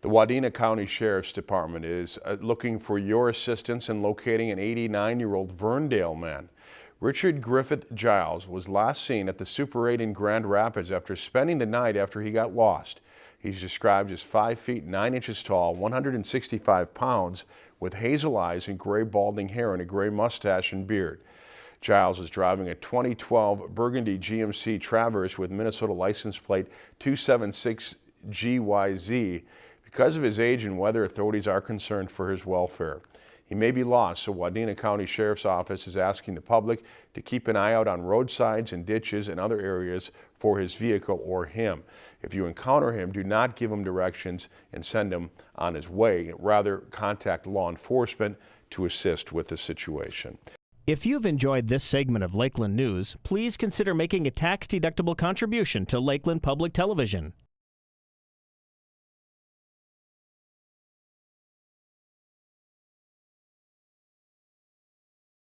The Wadena County Sheriff's Department is uh, looking for your assistance in locating an 89-year-old Verndale man. Richard Griffith Giles was last seen at the Super 8 in Grand Rapids after spending the night after he got lost. He's described as 5 feet 9 inches tall, 165 pounds, with hazel eyes and gray balding hair and a gray mustache and beard. Giles is driving a 2012 Burgundy GMC Traverse with Minnesota license plate 276 GYZ. Because of his age and weather, authorities are concerned for his welfare. He may be lost, so Wadena County Sheriff's Office is asking the public to keep an eye out on roadsides and ditches and other areas for his vehicle or him. If you encounter him, do not give him directions and send him on his way. Rather, contact law enforcement to assist with the situation. If you've enjoyed this segment of Lakeland News, please consider making a tax-deductible contribution to Lakeland Public Television.